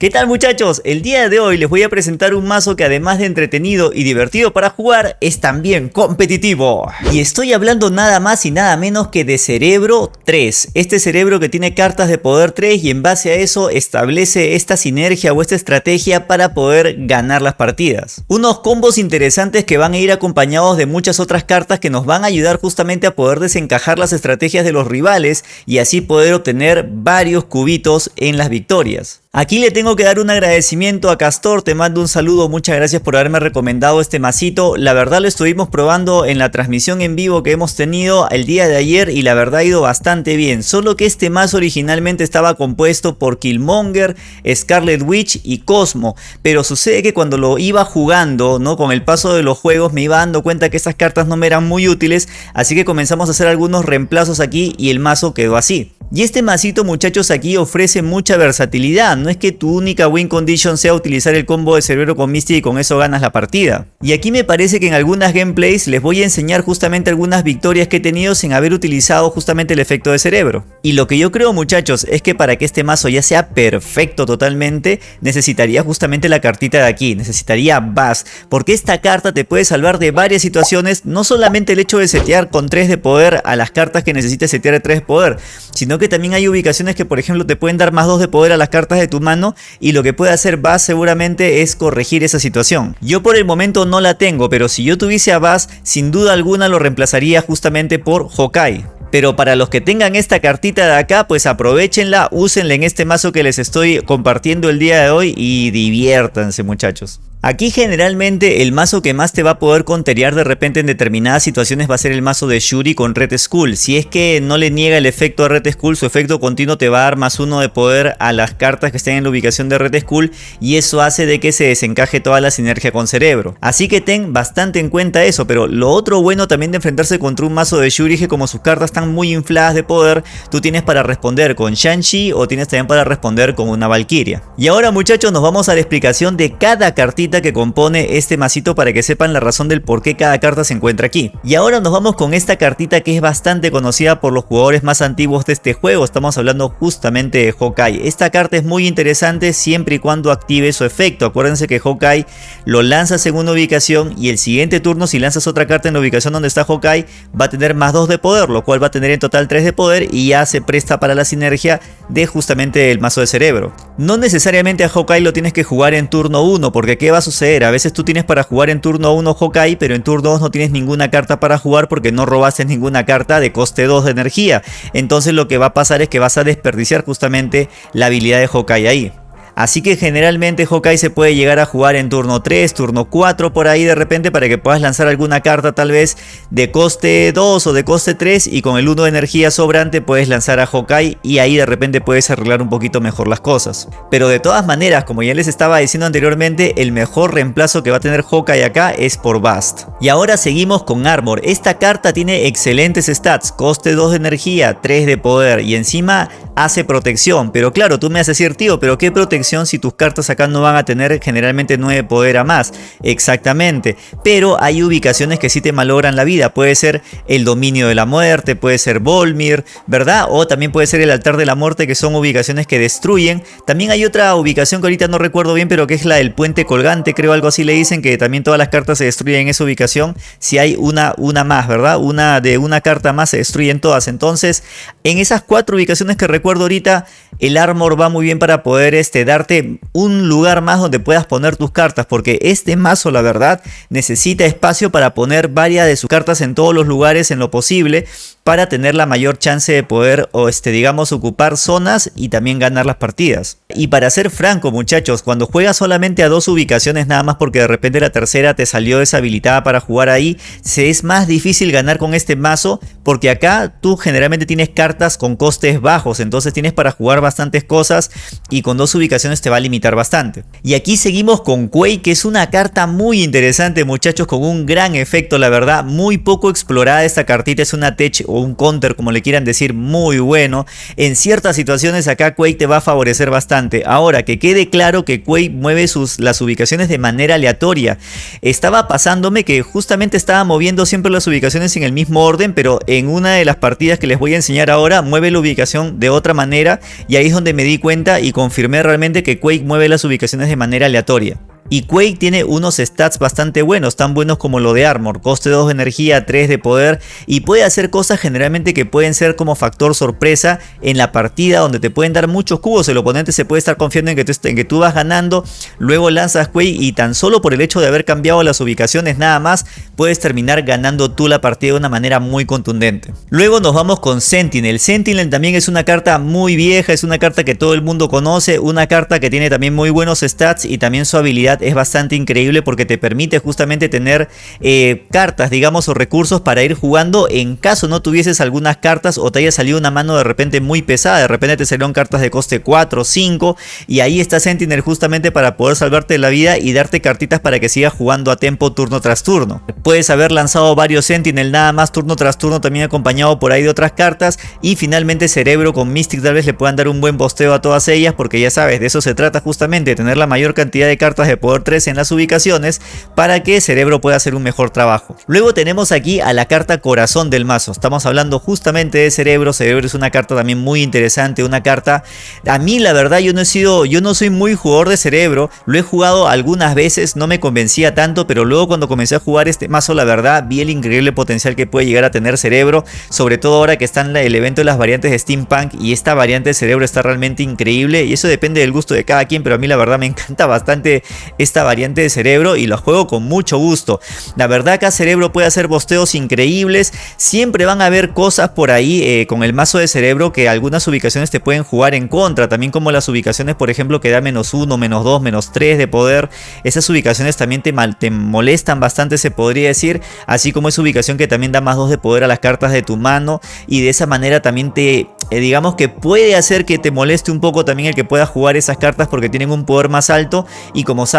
¿Qué tal muchachos? El día de hoy les voy a presentar un mazo que además de entretenido y divertido para jugar, es también competitivo. Y estoy hablando nada más y nada menos que de Cerebro 3. Este cerebro que tiene cartas de poder 3 y en base a eso establece esta sinergia o esta estrategia para poder ganar las partidas. Unos combos interesantes que van a ir acompañados de muchas otras cartas que nos van a ayudar justamente a poder desencajar las estrategias de los rivales y así poder obtener varios cubitos en las victorias. Aquí le tengo que dar un agradecimiento a Castor, te mando un saludo, muchas gracias por haberme recomendado este masito. La verdad lo estuvimos probando en la transmisión en vivo que hemos tenido el día de ayer y la verdad ha ido bastante bien. Solo que este mazo originalmente estaba compuesto por Killmonger, Scarlet Witch y Cosmo. Pero sucede que cuando lo iba jugando, ¿no? Con el paso de los juegos me iba dando cuenta que esas cartas no me eran muy útiles. Así que comenzamos a hacer algunos reemplazos aquí y el mazo quedó así. Y este masito muchachos aquí ofrece mucha versatilidad, no es que tu única win condition sea utilizar el combo de cerebro con Misty y con eso ganas la partida. Y aquí me parece que en algunas gameplays les voy a enseñar justamente algunas victorias que he tenido sin haber utilizado justamente el efecto de cerebro. Y lo que yo creo muchachos es que para que este mazo ya sea perfecto totalmente, necesitaría justamente la cartita de aquí, necesitaría Bass, porque esta carta te puede salvar de varias situaciones, no solamente el hecho de setear con 3 de poder a las cartas que necesites setear de 3 de poder, sino que también hay ubicaciones que por ejemplo te pueden dar más 2 de poder a las cartas de tu mano y lo que puede hacer Bass seguramente es corregir esa situación. Yo por el momento no la tengo, pero si yo tuviese a Bass, sin duda alguna lo reemplazaría justamente por Hokai. Pero para los que tengan esta cartita de acá, pues aprovechenla, úsenla en este mazo que les estoy compartiendo el día de hoy y diviértanse muchachos. Aquí generalmente el mazo que más te va a poder conterear de repente en determinadas situaciones va a ser el mazo de Shuri con Red Skull. Si es que no le niega el efecto a Red Skull, su efecto continuo te va a dar más uno de poder a las cartas que estén en la ubicación de Red Skull y eso hace de que se desencaje toda la sinergia con cerebro. Así que ten bastante en cuenta eso, pero lo otro bueno también de enfrentarse contra un mazo de Shuri es que como sus cartas están muy infladas de poder, tú tienes para responder con Shang-Chi o tienes también para responder con una Valkyria. Y ahora muchachos nos vamos a la explicación de cada cartita que compone este masito para que sepan la razón del por qué cada carta se encuentra aquí. Y ahora nos vamos con esta cartita que es bastante conocida por los jugadores más antiguos de este juego, estamos hablando justamente de Hawkeye. Esta carta es muy interesante siempre y cuando active su efecto, acuérdense que Hawkeye lo lanzas en una ubicación y el siguiente turno si lanzas otra carta en la ubicación donde está Hawkeye va a tener más 2 de poder, lo cual va a tener en total 3 de poder y ya se presta para la sinergia de justamente el mazo de cerebro. No necesariamente a Hawkeye lo tienes que jugar en turno 1 porque ¿qué va a suceder? A veces tú tienes para jugar en turno 1 Hawkeye, pero en turno 2 no tienes ninguna carta para jugar porque no robaste ninguna carta de coste 2 de energía. Entonces lo que va a pasar es que vas a desperdiciar justamente la habilidad de Hawkeye ahí. Así que generalmente Hawkeye se puede llegar a jugar en turno 3, turno 4 por ahí de repente para que puedas lanzar alguna carta tal vez de coste 2 o de coste 3 y con el 1 de energía sobrante puedes lanzar a Hawkeye y ahí de repente puedes arreglar un poquito mejor las cosas. Pero de todas maneras, como ya les estaba diciendo anteriormente, el mejor reemplazo que va a tener Hawkeye acá es por Bast. Y ahora seguimos con Armor. Esta carta tiene excelentes stats, coste 2 de energía, 3 de poder y encima hace protección. Pero claro, tú me haces decir, tío, pero ¿qué protección si tus cartas acá no van a tener generalmente 9 poder a más? Exactamente. Pero hay ubicaciones que sí te malogran la vida. Puede ser el dominio de la muerte, puede ser Volmir, ¿verdad? O también puede ser el altar de la muerte, que son ubicaciones que destruyen. También hay otra ubicación que ahorita no recuerdo bien, pero que es la del puente colgante, creo algo así le dicen, que también todas las cartas se destruyen en esa ubicación. Si hay una, una más, ¿verdad? Una de una carta más se destruyen todas. Entonces, en esas cuatro ubicaciones que recuerdo ahorita, el armor va muy bien para poder este, darte un lugar más donde puedas poner tus cartas. Porque este mazo, la verdad, necesita espacio para poner varias de sus cartas en todos los lugares en lo posible para tener la mayor chance de poder o este digamos ocupar zonas y también ganar las partidas. Y para ser franco muchachos, cuando juegas solamente a dos ubicaciones nada más porque de repente la tercera te salió deshabilitada para jugar ahí, se es más difícil ganar con este mazo porque acá tú generalmente tienes cartas con costes bajos, entonces tienes para jugar bastantes cosas y con dos ubicaciones te va a limitar bastante. Y aquí seguimos con Quake que es una carta muy interesante muchachos con un gran efecto la verdad, muy poco explorada esta cartita, es una tech un counter como le quieran decir muy bueno. En ciertas situaciones acá Quake te va a favorecer bastante. Ahora que quede claro que Quake mueve sus, las ubicaciones de manera aleatoria. Estaba pasándome que justamente estaba moviendo siempre las ubicaciones en el mismo orden pero en una de las partidas que les voy a enseñar ahora mueve la ubicación de otra manera y ahí es donde me di cuenta y confirmé realmente que Quake mueve las ubicaciones de manera aleatoria. Y Quake tiene unos stats bastante buenos, tan buenos como lo de Armor, coste 2 de energía, 3 de poder. Y puede hacer cosas generalmente que pueden ser como factor sorpresa en la partida donde te pueden dar muchos cubos, el oponente se puede estar confiando en que, tú, vas ganando, luego lanzas Quake y tan solo por el hecho de haber cambiado las ubicaciones nada más puedes terminar ganando tú la partida de una manera muy contundente. Luego nos vamos con Sentinel, Sentinel también es una carta muy vieja, es una carta que todo el mundo conoce, una carta que tiene también muy buenos stats y también su habilidad es bastante increíble porque te permite justamente tener eh, cartas, digamos, o recursos para ir jugando en caso no tuvieses algunas cartas o te haya salido una mano de repente muy pesada, de repente te salieron cartas de coste 4 o 5 y ahí está Sentinel justamente para poder salvarte la vida y darte cartitas para que sigas jugando a tiempo turno tras turno. Puedes haber lanzado varios Sentinel nada más turno tras turno también acompañado por ahí de otras cartas y finalmente Cerebro con Mystic tal vez le puedan dar un buen posteo a todas ellas porque ya sabes, de eso se trata justamente, tener la mayor cantidad de cartas de poder 3 en las ubicaciones para que Cerebro pueda hacer un mejor trabajo. Luego tenemos aquí a la carta Corazón del mazo. Estamos hablando justamente de Cerebro. Cerebro es una carta también muy interesante, una carta... A mí la verdad yo no he sido, yo no soy muy jugador de Cerebro. Lo he jugado algunas veces, no me convencía tanto, pero luego cuando comencé a jugar este mazo la verdad vi el increíble potencial que puede llegar a tener Cerebro. Sobre todo ahora que está en el evento de las variantes de Steampunk y esta variante de Cerebro está realmente increíble. Y eso depende del gusto de cada quien, pero a mí la verdad me encanta bastante esta variante de cerebro y lo juego con mucho gusto. La verdad que cerebro puede hacer bosteos increíbles. Siempre van a haber cosas por ahí eh, con el mazo de cerebro que algunas ubicaciones te pueden jugar en contra. También como las ubicaciones por ejemplo que da menos 1, menos 2, menos 3 de poder. Esas ubicaciones también te, mal, te molestan bastante se podría decir. Así como esa ubicación que también da más 2 de poder a las cartas de tu mano. Y de esa manera también te eh, digamos que puede hacer que te moleste un poco también el que puedas jugar esas cartas porque tienen un poder más alto y como sabes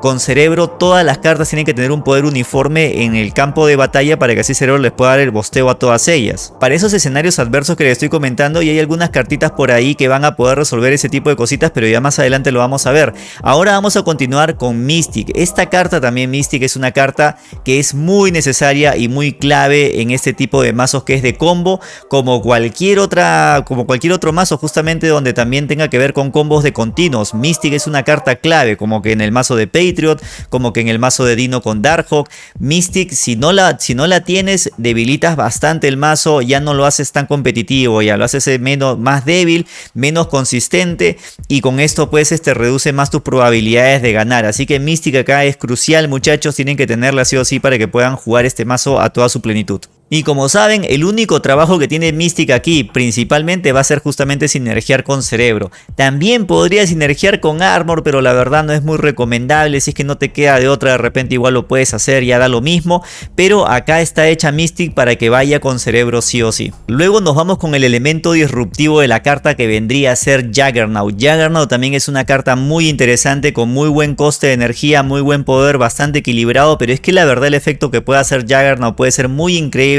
con cerebro todas las cartas tienen que tener un poder uniforme en el campo de batalla para que así cerebro les pueda dar el bosteo a todas ellas. Para esos escenarios adversos que les estoy comentando y hay algunas cartitas por ahí que van a poder resolver ese tipo de cositas pero ya más adelante lo vamos a ver. Ahora vamos a continuar con Mystic. Esta carta también Mystic es una carta que es muy necesaria y muy clave en este tipo de mazos que es de combo como cualquier otra como cualquier otro mazo justamente donde también tenga que ver con combos de continuos. Mystic es una carta clave como que en el mazo de Patriot, como que en el mazo de Dino con Darkhawk. Mystic si no la, si no la tienes debilitas bastante el mazo, ya no lo haces tan competitivo, ya lo haces menos, más débil, menos consistente y con esto pues este reduce más tus probabilidades de ganar. Así que Mystic acá es crucial muchachos, tienen que tenerla sí o sí para que puedan jugar este mazo a toda su plenitud. Y como saben, el único trabajo que tiene Mystic aquí principalmente va a ser justamente sinergiar con Cerebro. También podría sinergiar con Armor, pero la verdad no es muy recomendable. Si es que no te queda de otra, de repente igual lo puedes hacer, ya da lo mismo. Pero acá está hecha Mystic para que vaya con Cerebro sí o sí. Luego nos vamos con el elemento disruptivo de la carta que vendría a ser Juggernaut. Juggernaut también es una carta muy interesante con muy buen coste de energía, muy buen poder, bastante equilibrado. Pero es que la verdad el efecto que puede hacer Juggernaut puede ser muy increíble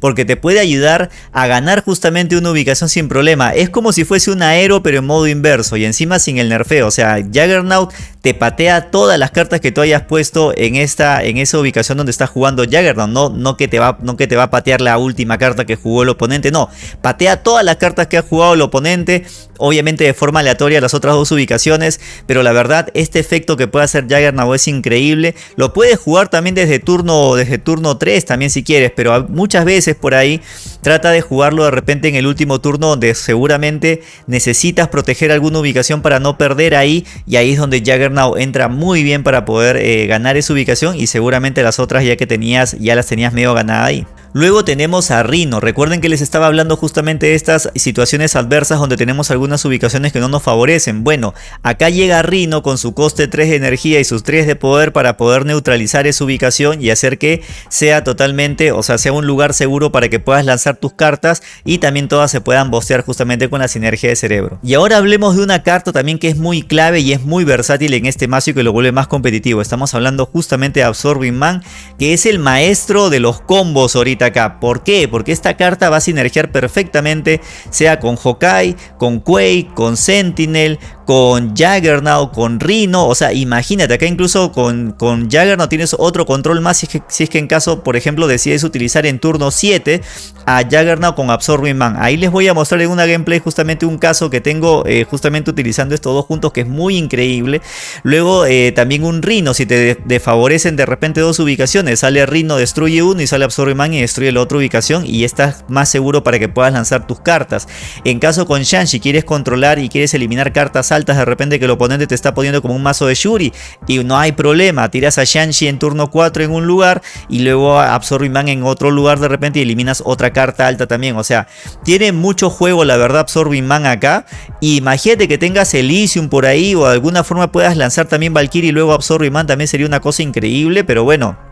porque te puede ayudar a ganar justamente una ubicación sin problema. Es como si fuese un aero pero en modo inverso y encima sin el nerfeo. O sea, Juggernaut te patea todas las cartas que tú hayas puesto en esta en esa ubicación donde está jugando Juggernaut. No, no, que te va, no que te va a patear la última carta que jugó el oponente. No, patea todas las cartas que ha jugado el oponente. Obviamente de forma aleatoria las otras dos ubicaciones. Pero la verdad este efecto que puede hacer Juggernaut es increíble. Lo puedes jugar también desde turno, desde turno 3 también si quieres. Pero muchas veces por ahí trata de jugarlo de repente en el último turno donde seguramente necesitas proteger alguna ubicación para no perder ahí y ahí es donde Juggernaut entra muy bien para poder eh, ganar esa ubicación y seguramente las otras ya que tenías ya las tenías medio ganada ahí. Luego tenemos a Rino. Recuerden que les estaba hablando justamente de estas situaciones adversas donde tenemos algunas ubicaciones que no nos favorecen. Bueno, acá llega Rino con su coste 3 de energía y sus 3 de poder para poder neutralizar esa ubicación y hacer que sea totalmente, o sea, sea un lugar seguro para que puedas lanzar tus cartas y también todas se puedan bostear justamente con la sinergia de cerebro. Y ahora hablemos de una carta también que es muy clave y es muy versátil en este mazo y que lo vuelve más competitivo. Estamos hablando justamente de Absorbing Man, que es el maestro de los combos ahorita acá. ¿Por qué? Porque esta carta va a sinergiar perfectamente, sea con Hokai, con Quake, con Sentinel, con Jaggernaut, con Rhino, o sea, imagínate, acá incluso con, Jaggernaut tienes otro control más si es, que, si es que en caso, por ejemplo, decides utilizar en turno 7 a Jaggernaut con Absorbing Man. Ahí les voy a mostrar en una gameplay justamente un caso que tengo eh, justamente utilizando estos dos juntos que es muy increíble. Luego eh, también un Rhino, si te desfavorecen de repente dos ubicaciones, sale Rhino, destruye uno y sale Absorbing Man y destruye la otra ubicación y estás más seguro para que puedas lanzar tus cartas. En caso con Shan, si quieres controlar y quieres eliminar cartas altas de repente que el oponente te está poniendo como un mazo de Shuri y no hay problema, tiras a Shanshi en turno 4 en un lugar y luego a Absorbing Man en otro lugar de repente y eliminas otra carta alta también, o sea, tiene mucho juego la verdad Absorbing Man acá, imagínate que tengas Elysium por ahí o de alguna forma puedas lanzar también Valkyrie y luego Absorbing Man también sería una cosa increíble, pero bueno,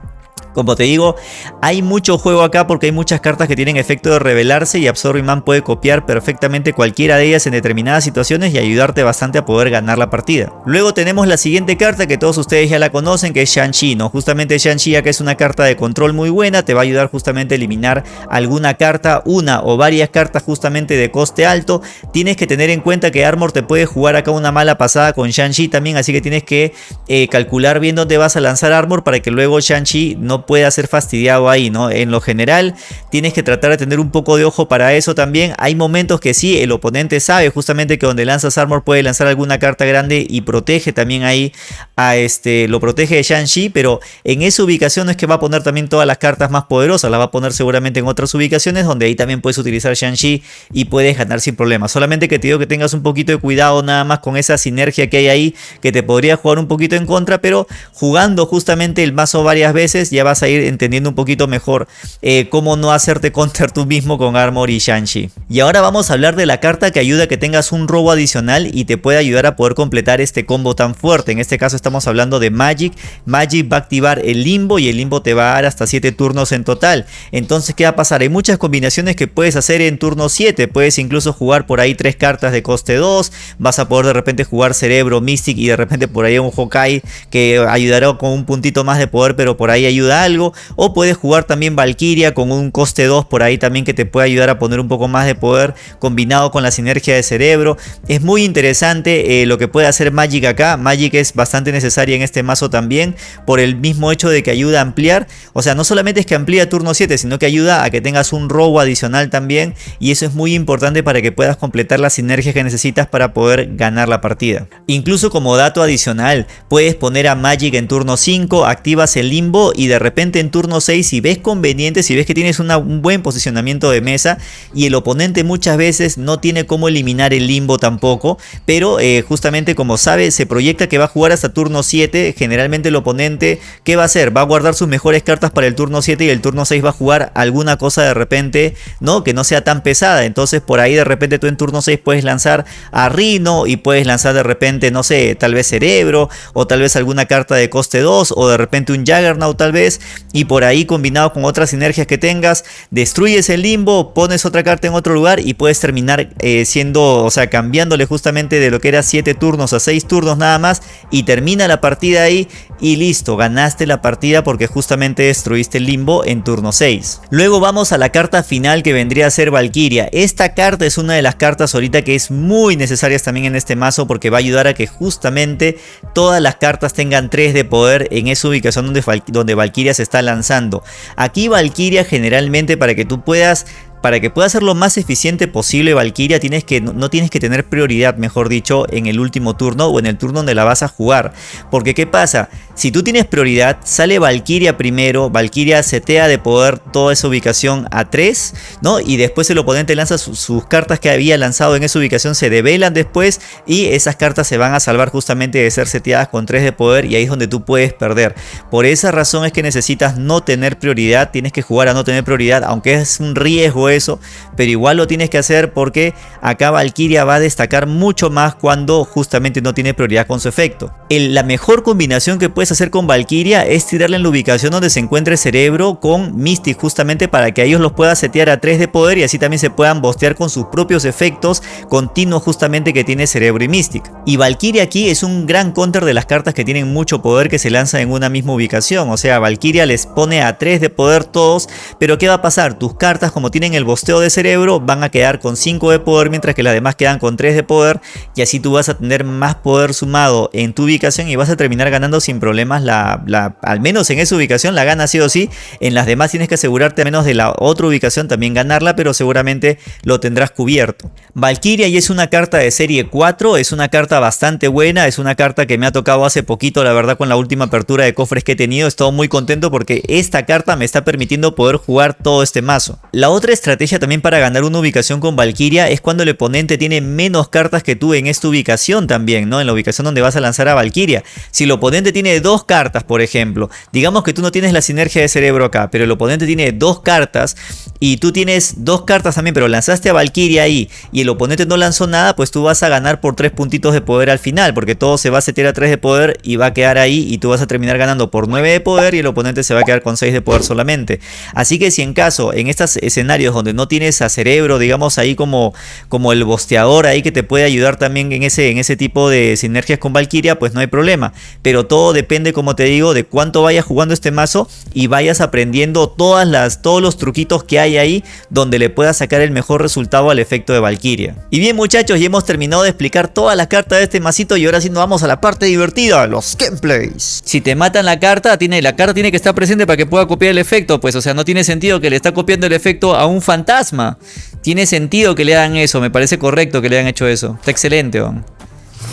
como te digo, hay mucho juego acá porque hay muchas cartas que tienen efecto de revelarse y Absorbing Man puede copiar perfectamente cualquiera de ellas en determinadas situaciones y ayudarte bastante a poder ganar la partida. Luego tenemos la siguiente carta que todos ustedes ya la conocen que es Shang-Chi, ¿no? Justamente Shang-Chi acá es una carta de control muy buena, te va a ayudar justamente a eliminar alguna carta, una o varias cartas justamente de coste alto. Tienes que tener en cuenta que Armor te puede jugar acá una mala pasada con Shang-Chi también, así que tienes que eh, calcular bien dónde vas a lanzar Armor para que luego Shang-Chi no pueda ser fastidiado ahí, ¿no? En lo general tienes que tratar de tener un poco de ojo para eso también. Hay momentos que sí, el oponente sabe justamente que donde lanzas armor puede lanzar alguna carta grande y protege también ahí a este, lo protege de Shang-Chi, pero en esa ubicación no es que va a poner también todas las cartas más poderosas, las va a poner seguramente en otras ubicaciones donde ahí también puedes utilizar Shang-Chi y puedes ganar sin problema. Solamente que te digo que tengas un poquito de cuidado nada más con esa sinergia que hay ahí que te podría jugar un poquito en contra, pero jugando justamente el mazo varias veces ya vas a ir entendiendo un poquito mejor eh, cómo no hacerte counter tú mismo con Armor y Shang-Chi. Y ahora vamos a hablar de la carta que ayuda a que tengas un robo adicional y te puede ayudar a poder completar este combo tan fuerte. En este caso estamos hablando de Magic. Magic va a activar el limbo y el limbo te va a dar hasta 7 turnos en total. Entonces, ¿qué va a pasar? Hay muchas combinaciones que puedes hacer en turno 7. Puedes incluso jugar por ahí 3 cartas de coste 2. Vas a poder de repente jugar Cerebro, Mystic y de repente por ahí un Hokai que ayudará con un puntito más de poder, pero por ahí ayuda algo. O puedes jugar también Valkyria con un coste 2 por ahí también que te puede ayudar a poner un poco más de poder combinado con la sinergia de cerebro. Es muy interesante eh, lo que puede hacer Magic acá. Magic es bastante necesaria en este mazo también por el mismo hecho de que ayuda a ampliar. O sea, no solamente es que amplía turno 7, sino que ayuda a que tengas un robo adicional también. Y eso es muy importante para que puedas completar las sinergias que necesitas para poder ganar la partida. Incluso como dato adicional, puedes poner a Magic en turno 5, activas el limbo y de repente en turno 6 si ves conveniente, si ves que tienes un buen posicionamiento de mesa y el oponente muchas veces no tiene cómo eliminar el limbo tampoco, pero eh, justamente como sabe se proyecta que va a jugar hasta turno 7, generalmente el oponente ¿qué va a hacer? Va a guardar sus mejores cartas para el turno 7 y el turno 6 va a jugar alguna cosa de repente, ¿no? Que no sea tan pesada, entonces por ahí de repente tú en turno 6 puedes lanzar a Rino y puedes lanzar de repente, no sé, tal vez Cerebro o tal vez alguna carta de coste 2 o de repente un Jaggernaut tal vez y por ahí combinado con otras sinergias que tengas, destruyes el limbo, pones otra carta en otro lugar y puedes terminar eh, siendo, o sea, cambiándole justamente de lo que era 7 turnos a 6 turnos nada más y termina la partida ahí y listo, ganaste la partida porque justamente destruiste el limbo en turno 6. Luego vamos a la carta final que vendría a ser Valkyria. Esta carta es una de las cartas ahorita que es muy necesarias también en este mazo porque va a ayudar a que justamente todas las cartas tengan 3 de poder en esa ubicación donde, donde Valkyria se está lanzando. Aquí Valkyria generalmente para que tú puedas para que pueda ser lo más eficiente posible Valkyria tienes que, no, tienes que tener prioridad, mejor dicho, en el último turno o en el turno donde la vas a jugar. Porque ¿qué pasa? Si tú tienes prioridad, sale Valkyria primero, Valkyria setea de poder toda esa ubicación a 3, ¿no? Y después el oponente lanza sus cartas que había lanzado en esa ubicación, se develan después y esas cartas se van a salvar justamente de ser seteadas con 3 de poder y ahí es donde tú puedes perder. Por esa razón es que necesitas no tener prioridad, tienes que jugar a no tener prioridad, aunque es un riesgo eso, pero igual lo tienes que hacer porque acá Valkyria va a destacar mucho más cuando justamente no tiene prioridad con su efecto. la mejor combinación que puedes hacer con Valkyria es tirarle en la ubicación donde se encuentre Cerebro con Mystic justamente para que ellos los puedas setear a 3 de poder y así también se puedan bostear con sus propios efectos continuos justamente que tiene Cerebro y Mystic. Y Valkyria aquí es un gran counter de las cartas que tienen mucho poder que se lanzan en una misma ubicación. O sea, Valkyria les pone a 3 de poder todos, pero ¿qué va a pasar? Tus cartas como tienen el bosteo de Cerebro van a quedar con 5 de poder mientras que las demás quedan con 3 de poder y así tú vas a tener más poder sumado en tu ubicación y vas a terminar ganando sin problemas la, al menos en esa ubicación la gana sí o sí, en las demás tienes que asegurarte al menos de la otra ubicación también ganarla, pero seguramente lo tendrás cubierto. Valkyria y es una carta de serie 4, es una carta bastante buena, es una carta que me ha tocado hace poquito, la verdad con la última apertura de cofres que he tenido, estoy muy contento porque esta carta me está permitiendo poder jugar todo este mazo. La otra estrategia también para ganar una ubicación con Valkyria es cuando el oponente tiene menos cartas que tú en esta ubicación también, ¿no? En la ubicación donde vas a lanzar a Valkyria. Si el oponente tiene dos cartas, por ejemplo, digamos que tú no tienes la sinergia de cerebro acá, pero el oponente tiene dos cartas y tú tienes dos cartas también, pero lanzaste a Valkyria ahí y el oponente no lanzó nada, pues tú vas a ganar por tres puntitos de poder al final, porque todo se va a setear a 3 de poder y va a quedar ahí y tú vas a terminar ganando por 9 de poder y el oponente se va a quedar con 6 de poder solamente. Así que si en caso, en estos escenarios donde no tienes a cerebro, digamos ahí como, como el bosteador ahí que te puede ayudar también en ese, en ese tipo de sinergias con Valkyria, pues no hay problema. Pero todo depende, como te digo, de cuánto vayas jugando este mazo y vayas aprendiendo todas las, todos los truquitos que hay ahí donde le puedas sacar el mejor resultado al efecto de Valkyria. Y bien muchachos, ya hemos terminado de explicar todas las cartas de este masito y ahora sí nos vamos a la parte divertida, los gameplays. Si te matan la carta, tiene, la carta tiene que estar presente para que pueda copiar el efecto, pues o sea, no tiene sentido que le está copiando el efecto a un fantasma. Tiene sentido que le hagan eso, me parece correcto que le hayan hecho eso. Está excelente,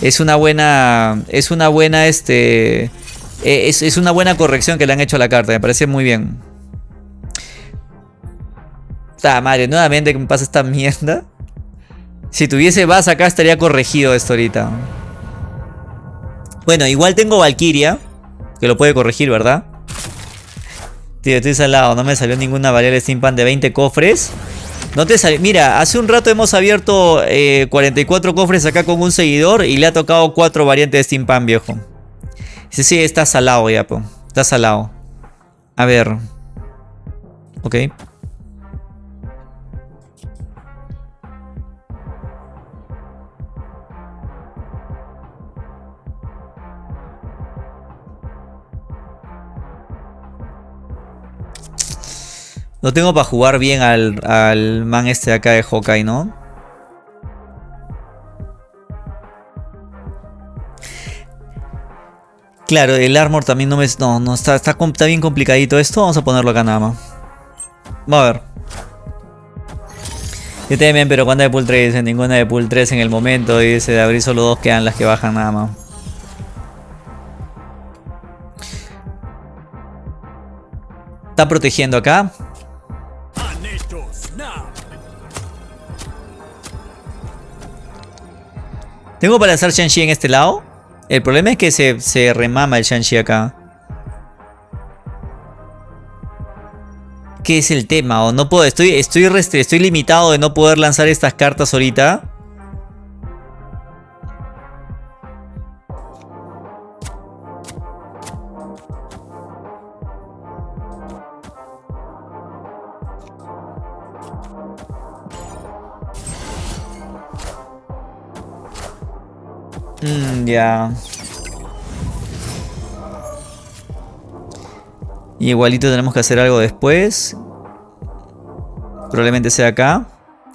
Es una buena, es una buena, este, e, es, una buena corrección que le han hecho a la carta, me parece muy bien. Ah, madre, nuevamente que me pasa esta mierda. Si tuviese vas acá estaría corregido esto ahorita. Bueno, igual tengo Valkyria. Que lo puede corregir, ¿verdad? Tío, estoy salado. No me salió ninguna variable Steampunk de 20 cofres. No te salió. Mira, hace un rato hemos abierto 44 eh, cofres acá con un seguidor. Y le ha tocado 4 variantes de Steampunk, viejo. Sí, sí, está salado ya, po. Está salado. A ver. Ok. No tengo para jugar bien al, al man este de acá de Hawkeye, ¿no? Claro, el armor también no me... No, no, está, está, está bien complicadito esto. Vamos a ponerlo acá nada más. Vamos a ver. Yo también, pero ¿cuántas de pool 3? Ninguna de pool 3 en el momento. Dice de abrir solo dos quedan las que bajan nada más. Está protegiendo acá. ¿Tengo para lanzar Shang-Chi en este lado? El problema es que se, se remama el Shang-Chi acá. ¿Qué es el tema? O no puedo, estoy, estoy, estoy limitado de no poder lanzar estas cartas ahorita. Ya. igualito tenemos que hacer algo después. Probablemente sea acá.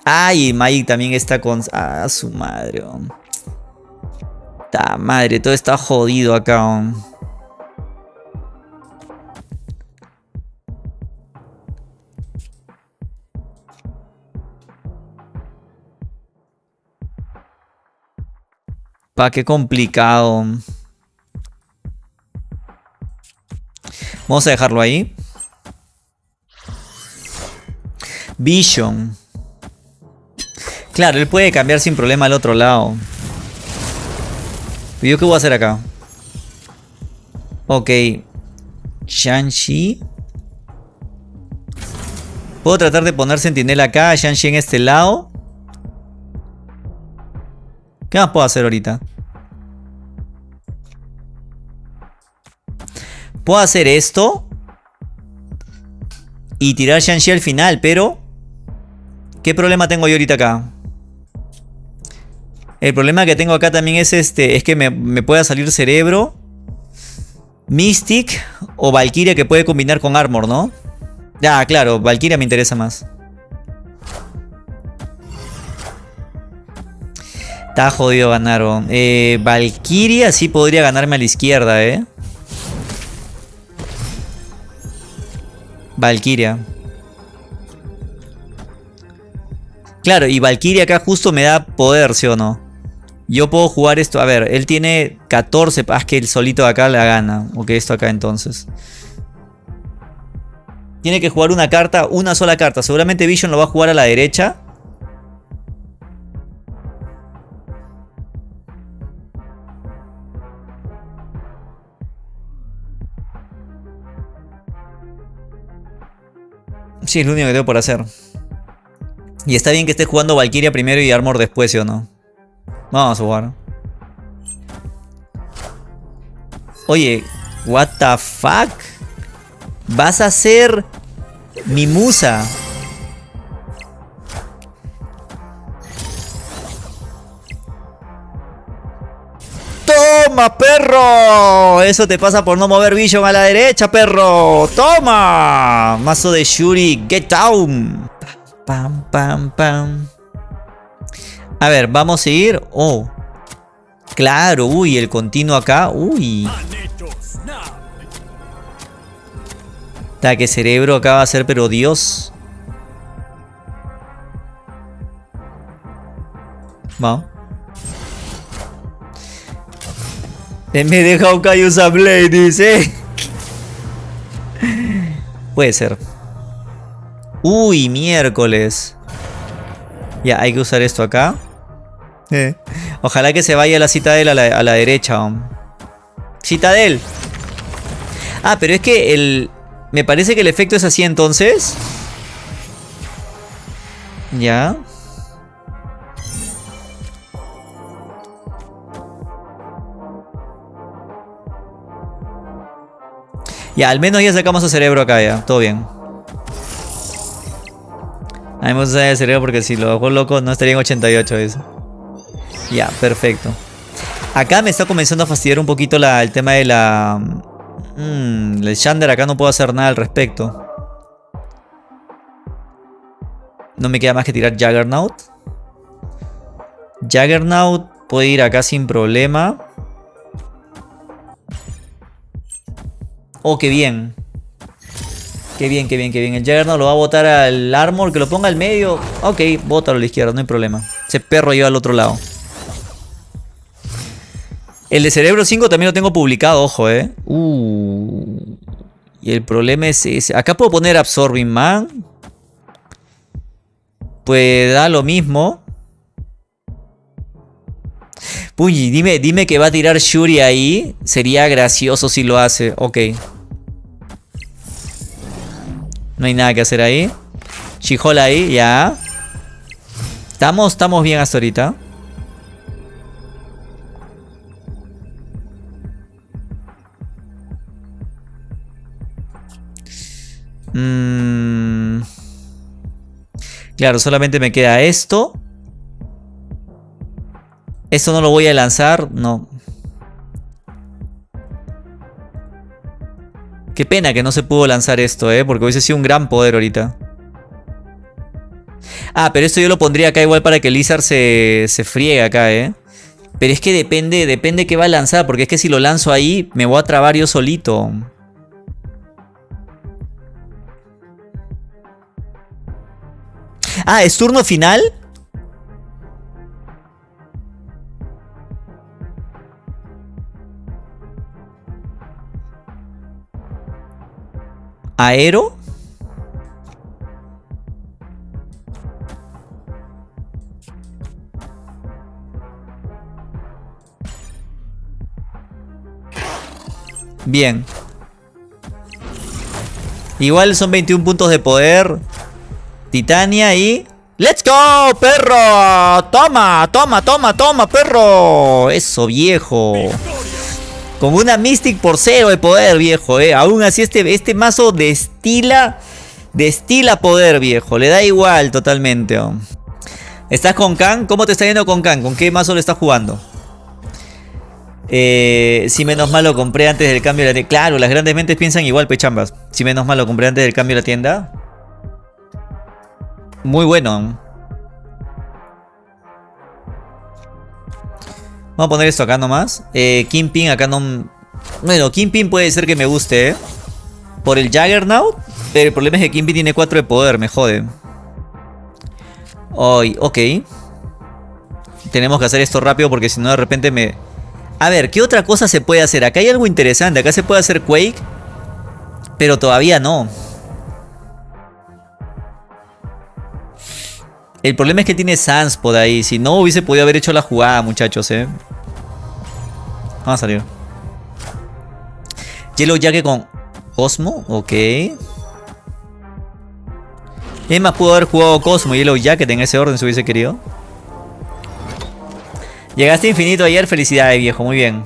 Ay, y Mike también está con... Ah, su madre. Ta madre, todo está jodido acá. Pa, qué complicado. Vamos a dejarlo ahí. Vision. Claro, él puede cambiar sin problema al otro lado. ¿Y yo qué voy a hacer acá? Ok. Shang-Chi. Puedo tratar de poner sentinela acá, Shang-Chi en este lado. ¿Qué más puedo hacer ahorita? Puedo hacer esto. Y tirar Shang-Chi al final, pero... ¿Qué problema tengo yo ahorita acá? El problema que tengo acá también es este. Es que me, pueda salir cerebro. Mystic o Valkyria que puede combinar con Armor, ¿no? Ya, claro, Valkyria me interesa más. Está jodido ganaron. Eh, Valkyria sí podría ganarme a la izquierda, ¿eh? Valkyria. Claro, y Valkyria acá justo me da poder, ¿sí o no? Yo puedo jugar esto. A ver, él tiene 14. Ah, que el solito de acá la gana. Ok, esto acá entonces. Tiene que jugar una carta, una sola carta. Seguramente Vision lo va a jugar a la derecha. Sí, es lo único que tengo por hacer. Y está bien que esté jugando Valkyria primero y Armor después, ¿sí o no? Vamos a jugar. Oye, what the fuck? Vas a ser mi musa. ¡Toma, perro! Eso te pasa por no mover Vision a la derecha, perro. ¡Toma! Mazo de Shuri, get down. Pam, pam, pam. A ver, vamos a ir. Oh. Claro, uy, el continuo acá. Uy. que cerebro acá va a ser, pero Dios. Vamos. En vez de Hawkeye usa Blade, dice. Puede ser. Uy, miércoles. Ya, hay que usar esto acá. Ojalá que se vaya la Citadel a la, a la derecha. Citadel. Ah, pero es que el... Me parece que el efecto es así entonces. Ya. Ya, al menos ya sacamos a cerebro acá ya. Todo bien. A mí me gusta el cerebro porque si lo hago loco no estaría en 88 eso. Ya, perfecto. Acá me está comenzando a fastidiar un poquito el tema de la... Mmm, el Shander acá no puedo hacer nada al respecto. No me queda más que tirar Juggernaut. Juggernaut puede ir acá sin problema. Oh, qué bien. Qué bien, qué bien, qué bien. El Juggernaut lo va a botar al Armor, que lo ponga al medio. Ok, bótalo a la izquierda, no hay problema. Ese perro lleva al otro lado. El de Cerebro 5 también lo tengo publicado, ojo, eh. Uh. Y el problema es ese. Acá puedo poner Absorbing Man. Pues da lo mismo. Uy, dime, dime que va a tirar Shuri ahí. Sería gracioso si lo hace. Ok. No hay nada que hacer ahí. Chijola ahí, ya. Estamos, estamos bien hasta ahorita. Mm. Claro, solamente me queda esto. Esto no lo voy a lanzar, no. Qué pena que no se pudo lanzar esto, ¿eh? Porque hubiese sido un gran poder ahorita. Ah, pero esto yo lo pondría acá igual para que Lizard se, se friegue acá, ¿eh? Pero es que depende, depende qué va a lanzar. Porque es que si lo lanzo ahí, me voy a trabar yo solito. Ah, ¿es turno final? Aero. Bien. Igual son 21 puntos de poder. Titania y... ¡Let's go, perro! ¡Toma, toma, toma, toma, perro! Eso, viejo. Con una Mystic por cero de poder, viejo, eh. Aún así este, este mazo destila... Destila poder, viejo. Le da igual totalmente. Oh. ¿Estás con Khan? ¿Cómo te está yendo con Khan? ¿Con qué mazo le estás jugando? Eh, si menos mal lo compré antes del cambio de la tienda. Claro, las grandes mentes piensan igual, pechambas. Si menos mal lo compré antes del cambio de la tienda. Muy bueno. Vamos a poner esto acá nomás. Eh, Kingpin acá no... Bueno, Kingpin puede ser que me guste, ¿eh? Por el Juggernaut. Pero el problema es que Kingpin tiene 4 de poder, me jode. Ay, ok. Tenemos que hacer esto rápido porque si no de repente me... A ver, ¿qué otra cosa se puede hacer? Acá hay algo interesante. Acá se puede hacer Quake. Pero todavía no. El problema es que tiene Sanspod ahí. Si no, hubiese podido haber hecho la jugada, muchachos, eh. Vamos a salir. Yellow Jacket con Cosmo. Ok. Es más, pudo haber jugado Cosmo y Yellow Jacket en ese orden si hubiese querido. Llegaste infinito ayer. Felicidades, viejo. Muy bien.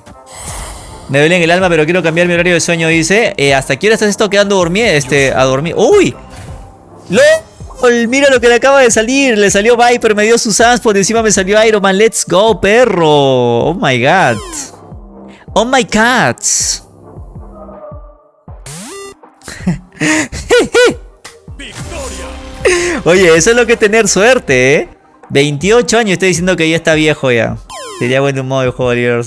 Me duele en el alma, pero quiero cambiar mi horario de sueño, dice. Eh, ¿Hasta qué hora estás esto quedando dormir? Este, a dormir. ¡Uy! ¡Lo! Mira lo que le acaba de salir. Le salió Viper, me dio su Por Encima me salió Iron Man. Let's go, perro. Oh my god. Oh my cats. Oye, eso es lo que tener suerte, ¿eh? 28 años, estoy diciendo que ya está viejo ya. Sería bueno un modo de juego libre.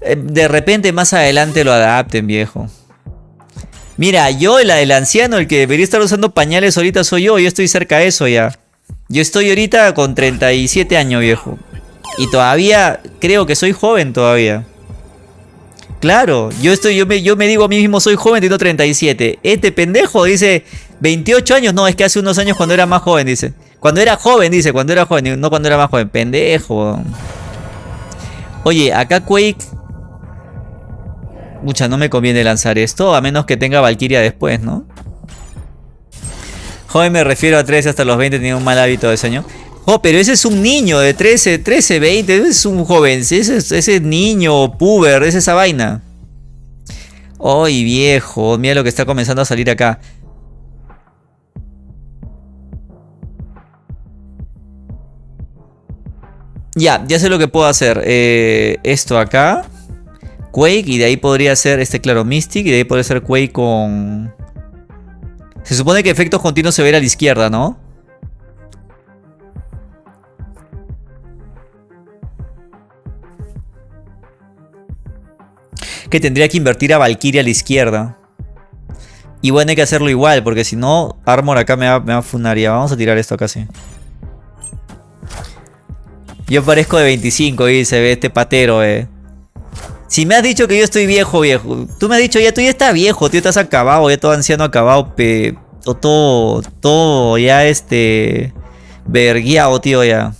Eh, de repente más adelante lo adapten, viejo. Mira, yo, el, el anciano, el que debería estar usando pañales ahorita soy yo. Yo estoy cerca de eso ya. Yo estoy ahorita con 37 años, viejo. Y todavía creo que soy joven todavía. Claro, yo estoy, yo me, yo me digo a mí mismo soy joven, tengo 37. Este pendejo dice 28 años, no, es que hace unos años cuando era más joven, dice. Cuando era joven, dice, cuando era joven, no cuando era más joven, pendejo. Oye, acá Quake Mucha, no me conviene lanzar esto, a menos que tenga Valkyria después, ¿no? Joven me refiero a 13 hasta los 20, tenía un mal hábito de sueño. Oh, pero ese es un niño de 13, 13, 20, ese es un joven, ese, ese niño, puber, es esa vaina. Ay, viejo, mira lo que está comenzando a salir acá. Ya, ya sé lo que puedo hacer. Eh, esto acá. Quake y de ahí podría ser este claro Mystic y de ahí podría ser Quake con... Se supone que efectos continuos se ve a la izquierda, ¿no? Que tendría que invertir a Valkyria a la izquierda. Y bueno, hay que hacerlo igual, porque si no, Armor acá me va, me va a funaría. Vamos a tirar esto casi. Yo parezco de 25 y se ve este patero, eh. Si me has dicho que yo estoy viejo, viejo. Tú me has dicho, ya tú ya estás viejo, tío, estás acabado, ya todo anciano acabado, pe, todo, todo ya este, verguiado, tío, ya.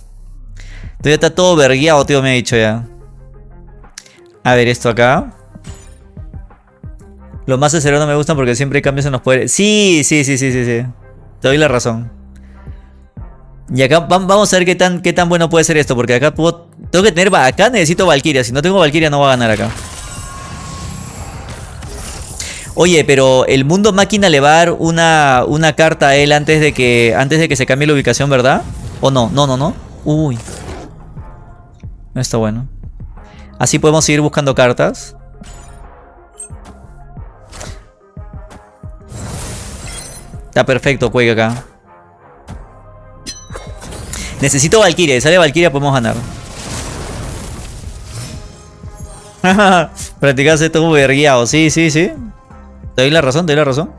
Tú ya está todo verguiado, tío, me ha dicho ya. A ver, esto acá. Los más ceros no me gustan porque siempre hay cambios en los poderes. Sí, sí, sí, sí, sí, sí. Te doy la razón. Y acá vamos a ver qué tan, qué tan bueno puede ser esto. Porque acá puedo, tengo que tener... Acá necesito Valkyria. Si no tengo Valkyria no va a ganar acá. Oye, pero el mundo máquina le va a dar una, una carta a él antes de que antes de que se cambie la ubicación, ¿verdad? ¿O no? No, no, no. Uy. No está bueno. Así podemos seguir buscando cartas. Está perfecto, Quake acá. Necesito Valkyria. Si sale Valkyria podemos ganar. Practicarse esto verguiado. Sí, sí, sí. Te doy la razón, te doy la razón.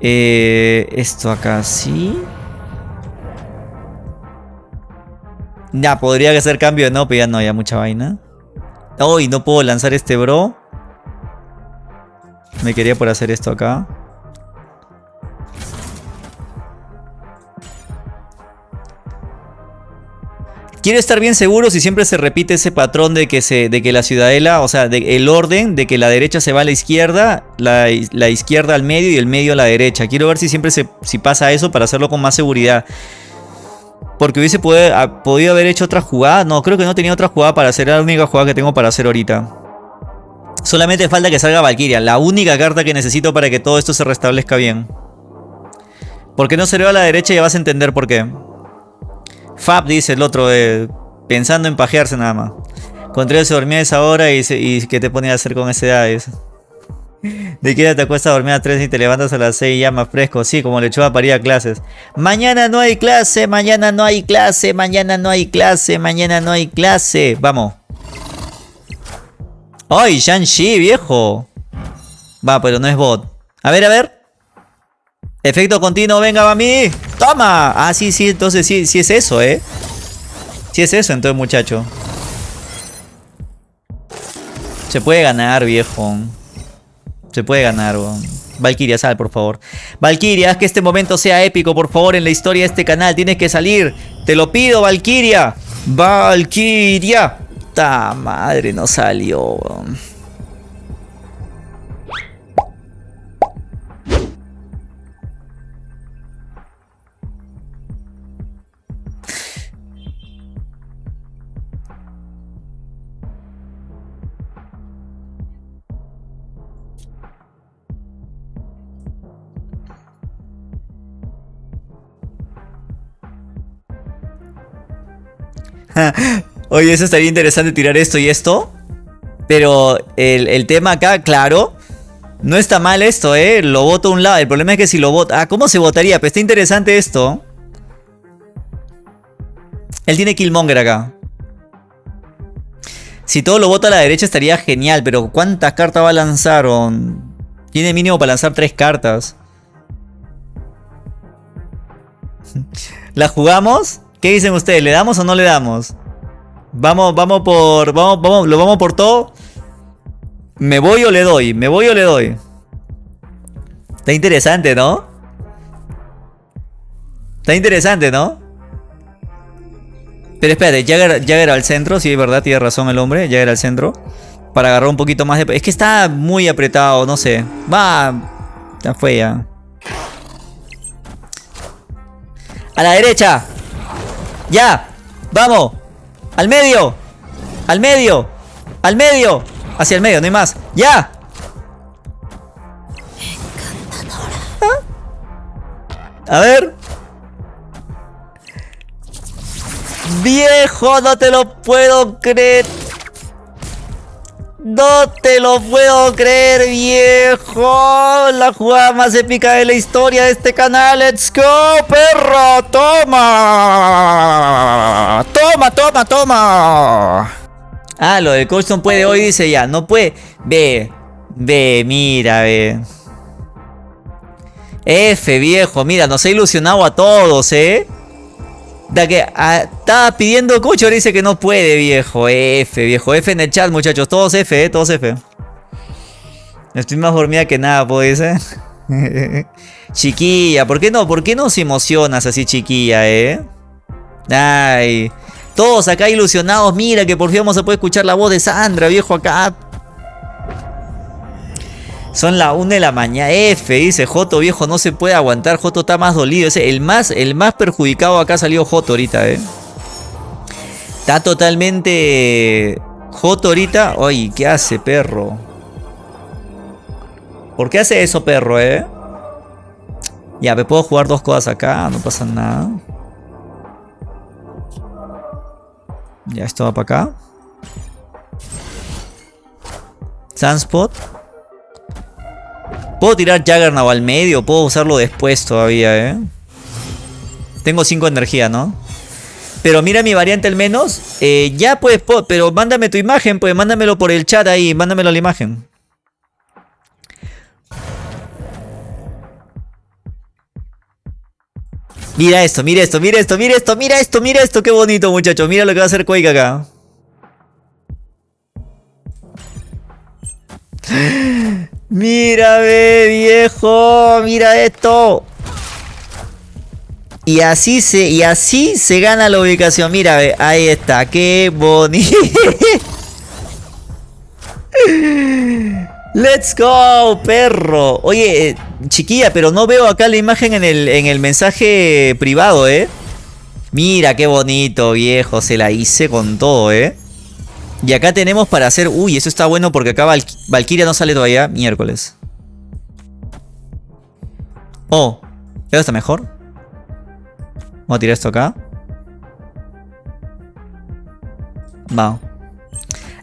Eh, esto acá sí. Ya, podría hacer cambio no, pero ya no, ya mucha vaina. Uy, no puedo lanzar este bro. Me quería por hacer esto acá. Quiero estar bien seguro si siempre se repite ese patrón de que, se, de que la ciudadela, o sea, el orden de que la derecha se va a la izquierda, la, izquierda al medio y el medio a la derecha. Quiero ver si siempre se, si pasa eso para hacerlo con más seguridad. Porque hubiese podido haber hecho otra jugada. No, creo que no tenía otra jugada para hacer. La única jugada que tengo para hacer ahorita. Solamente falta que salga Valkyria. La única carta que necesito para que todo esto se restablezca bien. ¿Por qué no se ve a la derecha? Ya vas a entender por qué. Fab dice el otro. Eh, pensando en pajearse nada más. Contreras se dormía esa hora y, ¿qué te ponía a hacer con esa edad? ¿De qué te acuestas a dormir a 3 y te levantas a las 6 ya más fresco? Sí, como lechuga para ir a clases. Mañana no hay clase, mañana no hay clase, mañana no hay clase, mañana no hay clase. Vamos. ¡Ay, Shang-Chi, viejo! Va, pero no es bot. A ver, a ver. Efecto continuo, venga, mí. ¡Toma! Ah, sí, sí, entonces sí, sí es eso, ¿eh? Sí es eso, entonces, muchacho. Se puede ganar, viejo. Se puede ganar, Valkyria, sal, por favor. Valkyria, haz que este momento sea épico, por favor, en la historia de este canal. Tienes que salir. Te lo pido, Valkyria. Valkyria. Ta madre, no salió, Oye, eso estaría interesante tirar esto y esto. Pero el, tema acá, claro. No está mal esto, ¿eh? Lo voto a un lado. El problema es que si lo voto... Ah, ¿cómo se votaría? Pero está interesante esto. Él tiene Killmonger acá. Si todo lo voto a la derecha estaría genial. Pero ¿cuántas cartas va a lanzar? Tiene mínimo para lanzar tres cartas. ¿La jugamos? ¿Qué dicen ustedes? ¿Le damos o no le damos? Vamos, vamos por. Vamos, vamos, lo vamos por todo. ¿Me voy o le doy? ¿Me voy o le doy? Está interesante, ¿no? Está interesante, ¿no? Pero espérate, Jagger, Jagger al centro, sí, es verdad, tiene razón el hombre, Jagger al centro. Para agarrar un poquito más de... Es que está muy apretado, no sé. Va... Ya fue ya. A la derecha. ¡Ya! ¡Vamos! ¡Al medio! ¡Al medio! ¡Al medio! Hacia el medio, no hay más. ¡Ya! ¿Ah? A ver. Viejo, no te lo puedo creer. No te lo puedo creer, viejo. La jugada más épica de la historia de este canal. ¡Let's go, perro! ¡Toma! ¡Toma, toma, toma! Ah, lo de Colston puede hoy, dice ya. No puede. Ve. Ve, mira, ve. F, viejo. Mira, nos ha ilusionado a todos, ¿eh? Da que ah, estaba pidiendo cucho, dice que no puede, viejo. F, viejo. F en el chat, muchachos. Todos F, eh. Todos F. Estoy más dormida que nada, pues, eh. chiquilla, ¿por qué no? ¿Por qué no se emocionas así, chiquilla, eh? Ay. Todos acá ilusionados. Mira que por fin vamos a poder escuchar la voz de Sandra, viejo, acá. Son la 1 de la mañana. F, dice Joto, viejo, no se puede aguantar. Joto está más dolido. el, más, el más perjudicado acá salió Joto ahorita, eh. Está totalmente... Joto ahorita... Ay, ¿qué hace, perro? ¿Por qué hace eso, perro, eh? Ya, me puedo jugar dos cosas acá. No pasa nada. Ya, esto va para acá. Sunspot. Puedo tirar Juggernaut al medio, puedo usarlo después todavía, ¿eh? Tengo 5 energía, ¿no? Pero mira mi variante al menos. Eh, ya pues, pero mándame tu imagen, pues mándamelo por el chat ahí, mándamelo la imagen. Mira esto, mira esto, mira esto, mira esto, mira esto, mira esto, qué bonito muchachos. Mira lo que va a hacer Quake acá. Mira, viejo, mira esto. Y así se, y así se gana la ubicación. Mira, ahí está, qué bonito. Let's go, perro. Oye, eh, chiquilla, pero no veo acá la imagen en el, en el mensaje privado, ¿eh? Mira qué bonito, viejo. Se la hice con todo, ¿eh? Y acá tenemos para hacer... Uy, eso está bueno porque acá Val Valkyria no sale todavía. Miércoles. Oh, ¿esto está mejor? Vamos a tirar esto acá. Vamos.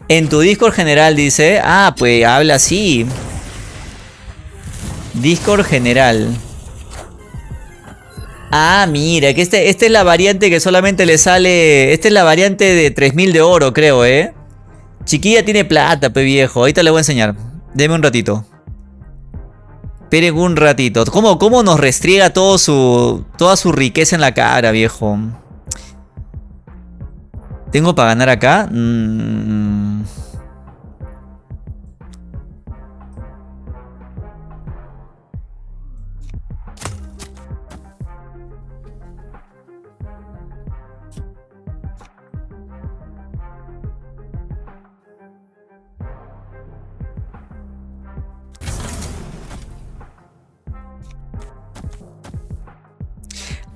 En tu Discord general dice... Ah, pues habla así. Discord general. Ah, mira, que este, esta es la variante que solamente le sale... Esta es la variante de 3000 de oro, creo, ¿eh? Chiquilla tiene plata, pe viejo. Ahorita le voy a enseñar. Deme un ratito. Esperen un ratito. ¿Cómo, cómo nos restriega su, toda su riqueza en la cara, viejo? ¿Tengo para ganar acá? Mmm...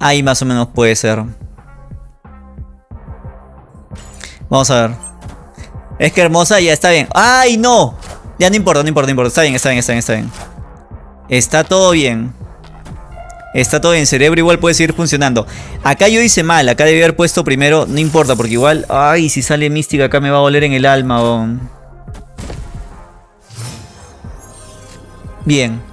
Ahí más o menos puede ser. Vamos a ver. Es que hermosa ya está bien. ¡Ay, no! Ya no importa, no importa, no importa. Está bien, está bien, está bien, está bien. Está todo bien. Está todo bien. Cerebro igual puede seguir funcionando. Acá yo hice mal. Acá debí haber puesto primero. No importa, porque igual... Ay, si sale mística acá me va a doler en el alma. Bien.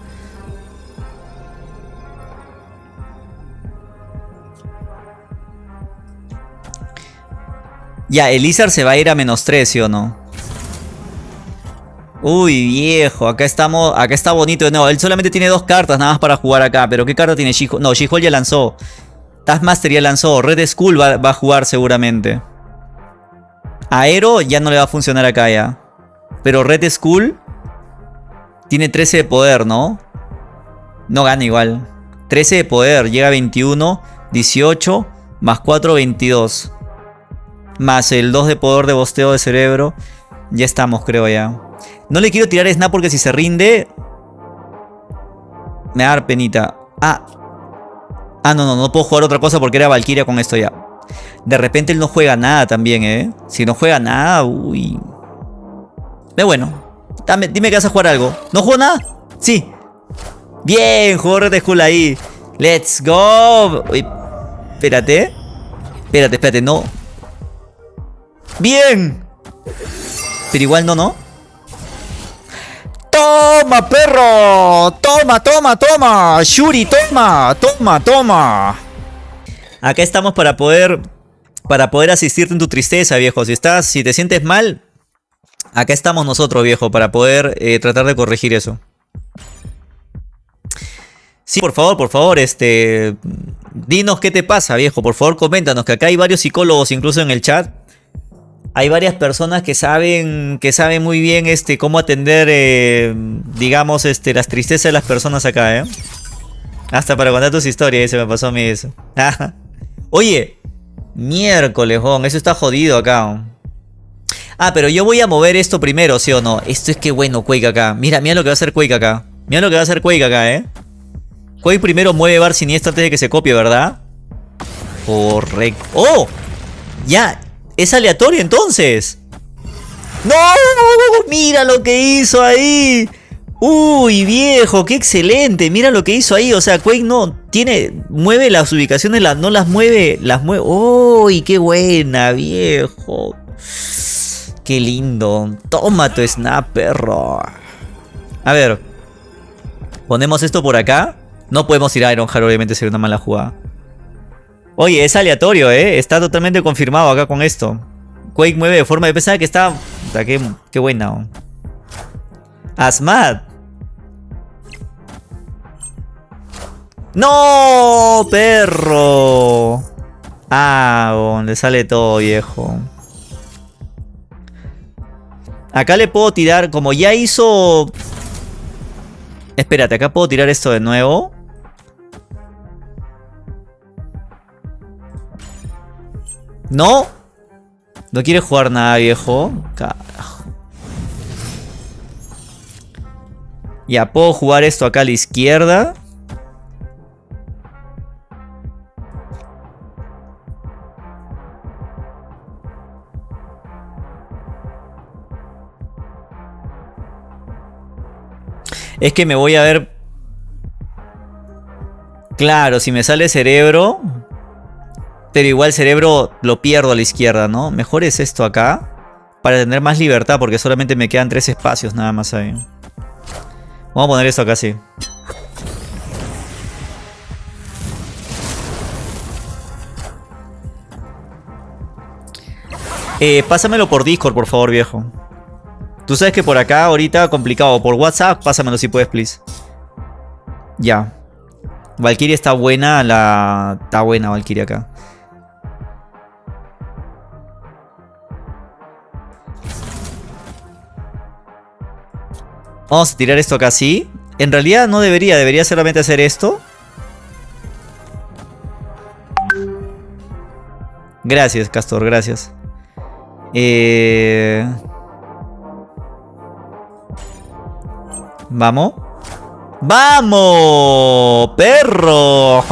Ya, Elizar se va a ir a menos 3, ¿sí o no? Uy, viejo, acá estamos, acá está bonito de nuevo. Él solamente tiene dos cartas nada más para jugar acá. Pero ¿qué carta tiene she No, she ya lanzó. Taskmaster ya lanzó. Red Skull va, va, a jugar seguramente. Aero ya no le va a funcionar acá ya. Pero Red Skull tiene 13 de poder, ¿no? No gana igual. 13 de poder, llega a 21, 18, más 4, 22. Más el 2 de poder de bosteo de cerebro. Ya estamos, creo ya. No le quiero tirar snap porque si se rinde... Me va a dar penita. Ah. Ah, no, no, no puedo jugar otra cosa porque era Valkyria con esto ya. De repente él no juega nada también, ¿eh? Si no juega nada, uy. Pero bueno. Dame, dime que vas a jugar algo. ¿No juego nada? Sí. Bien, jugó Red Skull ahí. Let's go. Uy, espérate. Espérate, espérate, no. ¡Bien! Pero igual no, ¿no? ¡Toma, perro! ¡Toma, toma, toma! ¡Shuri, toma! ¡Toma, toma! Acá estamos para poder... Para poder asistirte en tu tristeza, viejo. Si estás... Si te sientes mal... Acá estamos nosotros, viejo, para poder eh, tratar de corregir eso. Sí, por favor, por favor, este... Dinos qué te pasa, viejo. Por favor, coméntanos, que acá hay varios psicólogos incluso en el chat hay varias personas que saben, que saben muy bien este, cómo atender, eh, digamos, este, las tristezas de las personas acá, ¿eh? Hasta para contar tus historias, se me pasó a mí eso. Oye, miércoles, eso está jodido acá. Ah, pero yo voy a mover esto primero, ¿sí o no? Esto es que bueno, Quake acá. Mira, mira lo que va a hacer Quake acá. Mira lo que va a hacer Quake acá, ¿eh? Quake primero mueve Bar Siniestro antes de que se copie, ¿verdad? Correcto. ¡Oh! Ya, es aleatorio entonces. ¡No! Mira lo que hizo ahí. Uy, viejo, qué excelente. Mira lo que hizo ahí. O sea, Quake no tiene. Mueve las ubicaciones, no las mueve. Las mueve. ¡Uy, qué buena, viejo! Qué lindo. Toma tu snap, perro. A ver. Ponemos esto por acá. No podemos ir a Ironheart, obviamente sería una mala jugada. Oye, es aleatorio, ¿eh? Está totalmente confirmado acá con esto. Quake mueve de forma... de pensar que está... Qué, qué buena. Asmad. ¡No! ¡Perro! Ah, le sale todo, viejo. Acá le puedo tirar... Como ya hizo... Espérate, acá puedo tirar esto de nuevo. ¿No? No quiere jugar nada, viejo. Carajo. Ya, puedo jugar esto acá a la izquierda. Es que me voy a ver... Claro, si me sale cerebro... Pero igual cerebro lo pierdo a la izquierda, ¿no? Mejor es esto acá. Para tener más libertad, porque solamente me quedan tres espacios nada más ahí. Vamos a poner esto acá así. Eh, pásamelo por Discord, por favor, viejo. Tú sabes que por acá ahorita complicado. Por WhatsApp, pásamelo si puedes, please. Ya. Valkyria está buena, la... Está buena Valkyria acá. Vamos a tirar esto acá así. En realidad no debería, debería solamente hacer esto. Gracias, Castor, gracias. Eh... Vamos. ¡Vamos! ¡Perro!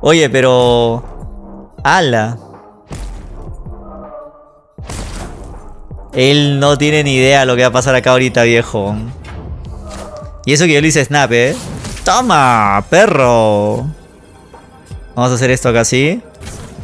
Oye, pero... ¡Hala! Él no tiene ni idea lo que va a pasar acá ahorita, viejo. Y eso que yo le hice snap, ¿eh? ¡Toma, perro! Vamos a hacer esto acá así.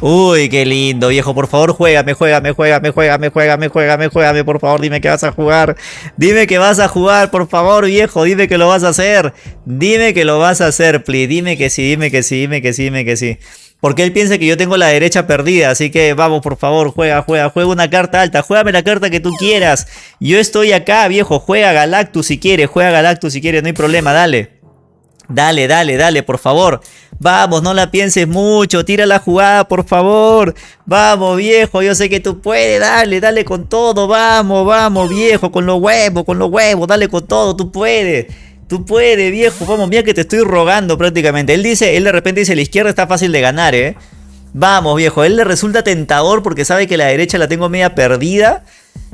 Uy, qué lindo, viejo. Por favor, juégame, juégame, juégame, juégame, juégame, juégame, juégame. Por favor, dime que vas a jugar. Dime que vas a jugar, por favor, viejo. Dime que lo vas a hacer. Dime que lo vas a hacer, please. Dime que sí, dime que sí, dime que sí, dime que sí. Porque él piensa que yo tengo la derecha perdida. Así que vamos, por favor, juega, juega, juega una carta alta. Juégame la carta que tú quieras. Yo estoy acá, viejo. Juega Galactus si quieres. Juega Galactus si quieres. No hay problema, dale. Dale, dale, dale, por favor. Vamos, no la pienses mucho. Tira la jugada, por favor. Vamos, viejo. Yo sé que tú puedes. Dale, dale con todo. Vamos, vamos, viejo. Con los huevos, con los huevos. Dale con todo. Tú puedes. Tú puedes, viejo. Vamos, mira que te estoy rogando prácticamente. Él dice, él de repente dice, la izquierda está fácil de ganar, ¿eh? Vamos, viejo. él le resulta tentador porque sabe que la derecha la tengo media perdida.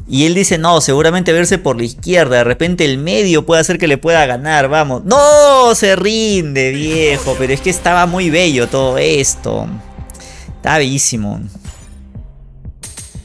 Y él dice, no, seguramente verse por la izquierda. De repente el medio puede hacer que le pueda ganar. Vamos. No, se rinde, viejo. Pero es que estaba muy bello todo esto. Está bellísimo.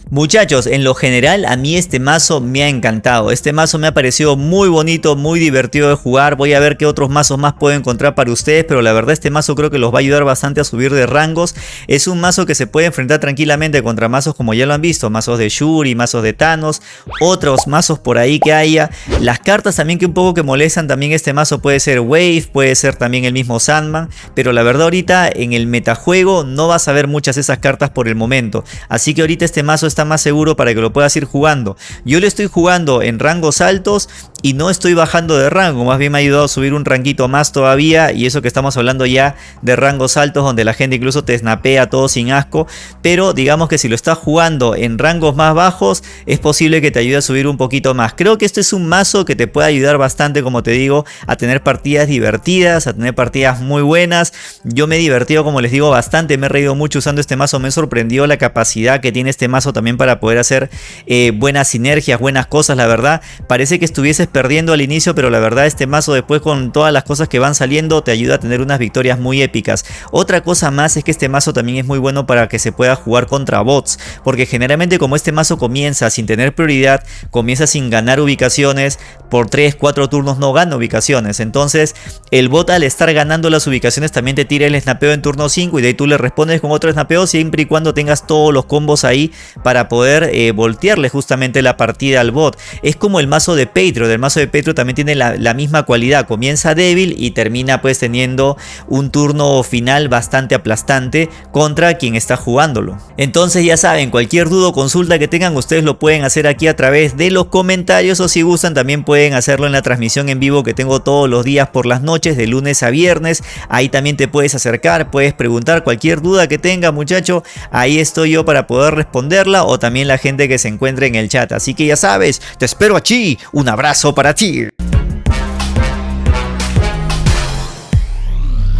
Muchachos, en lo general a mí este mazo me ha encantado. Este mazo me ha parecido muy bonito, muy divertido de jugar. Voy a ver qué otros mazos más puedo encontrar para ustedes. Pero la verdad este mazo creo que los va a ayudar bastante a subir de rangos. Es un mazo que se puede enfrentar tranquilamente contra mazos como ya lo han visto. Mazos de Shuri, mazos de Thanos. Otros mazos por ahí que haya. Las cartas también que un poco que molestan también este mazo puede ser Wave. Puede ser también el mismo Sandman. Pero la verdad ahorita en el metajuego no vas a ver muchas de esas cartas por el momento. Así que ahorita este mazo está más seguro para que lo puedas ir jugando. Yo le estoy jugando en rangos altos y no estoy bajando de rango, más bien me ha ayudado a subir un ranguito más todavía y eso que estamos hablando ya de rangos altos donde la gente incluso te snapea todo sin asco, pero digamos que si lo estás jugando en rangos más bajos es posible que te ayude a subir un poquito más. Creo que este es un mazo que te puede ayudar bastante como te digo a tener partidas divertidas, a tener partidas muy buenas. Yo me he divertido como les digo bastante, me he reído mucho usando este mazo, me sorprendió la capacidad que tiene este mazo también para poder hacer eh, buenas sinergias, buenas cosas, la verdad. Parece que estuvieses perdiendo al inicio, pero la verdad este mazo después con todas las cosas que van saliendo te ayuda a tener unas victorias muy épicas. Otra cosa más es que este mazo también es muy bueno para que se pueda jugar contra bots, porque generalmente como este mazo comienza sin tener prioridad, comienza sin ganar ubicaciones, por 3, 4 turnos no gana ubicaciones. Entonces el bot al estar ganando las ubicaciones también te tira el snapeo en turno 5 y de ahí tú le respondes con otro snapeo siempre y cuando tengas todos los combos ahí para poder eh, voltearle justamente la partida al bot. Es como el mazo de Petro, el mazo de Petro también tiene la, misma cualidad, comienza débil y termina pues teniendo un turno final bastante aplastante contra quien está jugándolo. Entonces ya saben, cualquier duda o consulta que tengan ustedes lo pueden hacer aquí a través de los comentarios o si gustan también pueden hacerlo en la transmisión en vivo que tengo todos los días por las noches de lunes a viernes. Ahí también te puedes acercar, puedes preguntar cualquier duda que tenga muchacho, ahí estoy yo para poder responderla o también la gente que se encuentre en el chat. Así que ya sabes, te espero aquí. Un para ti.